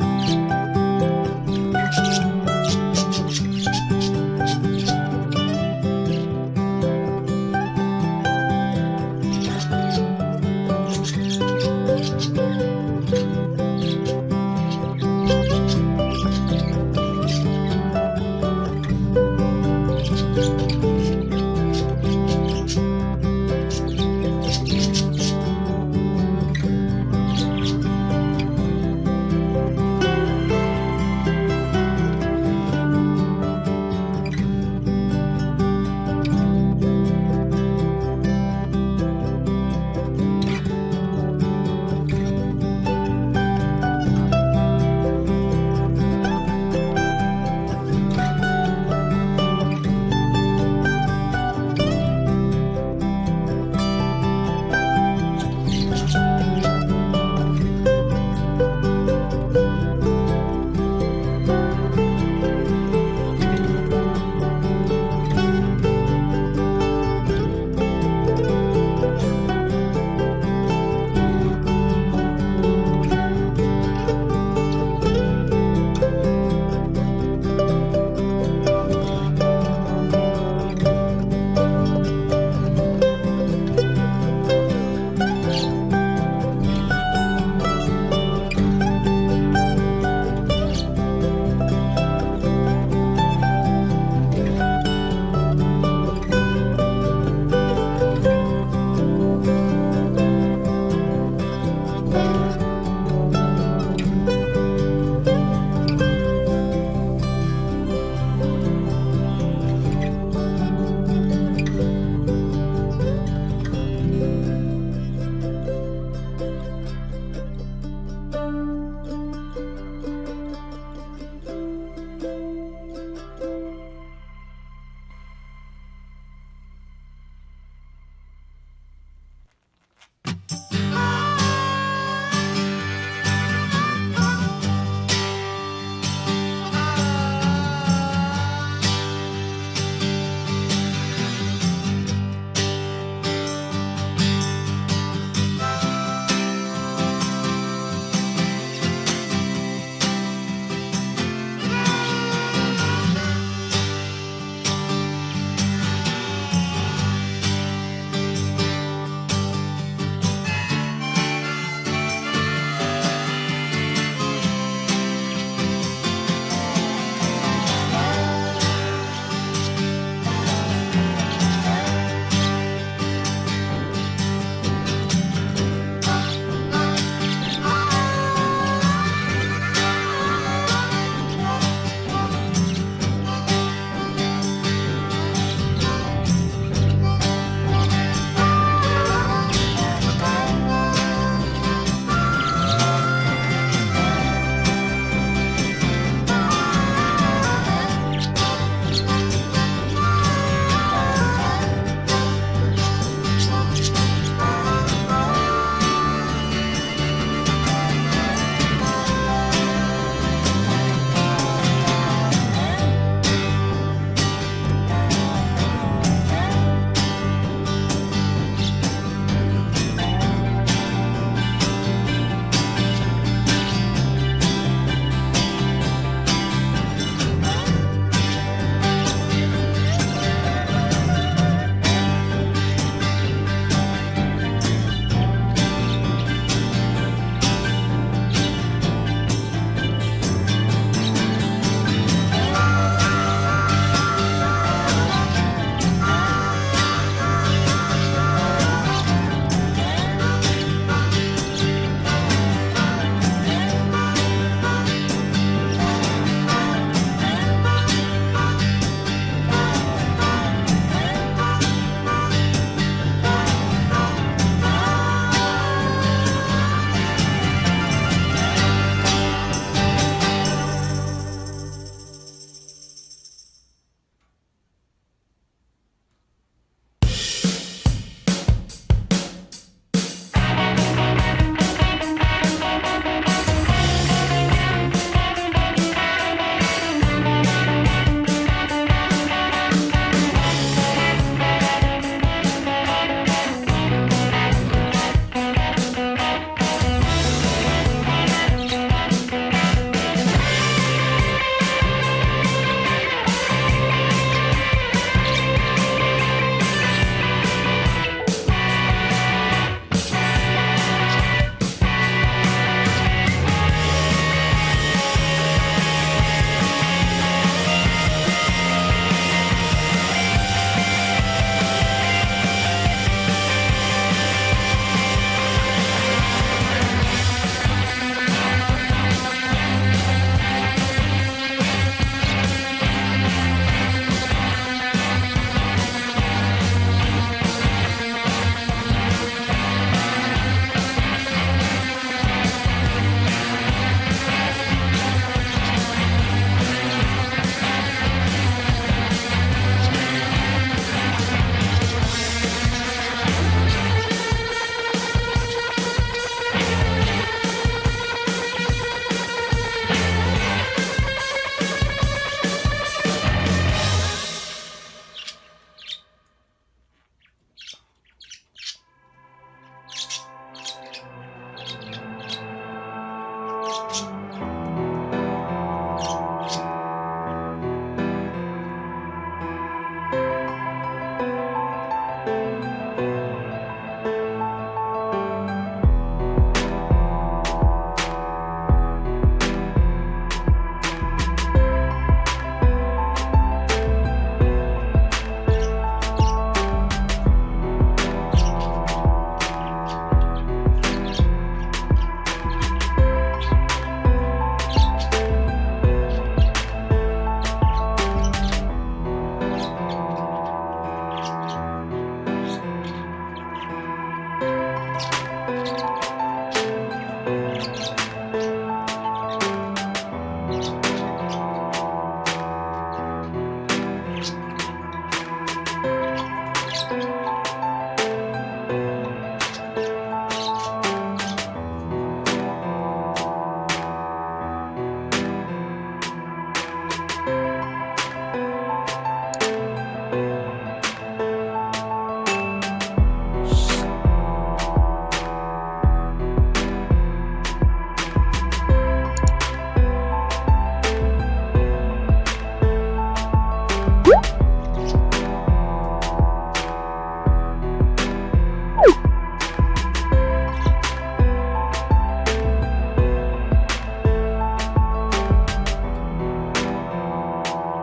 you.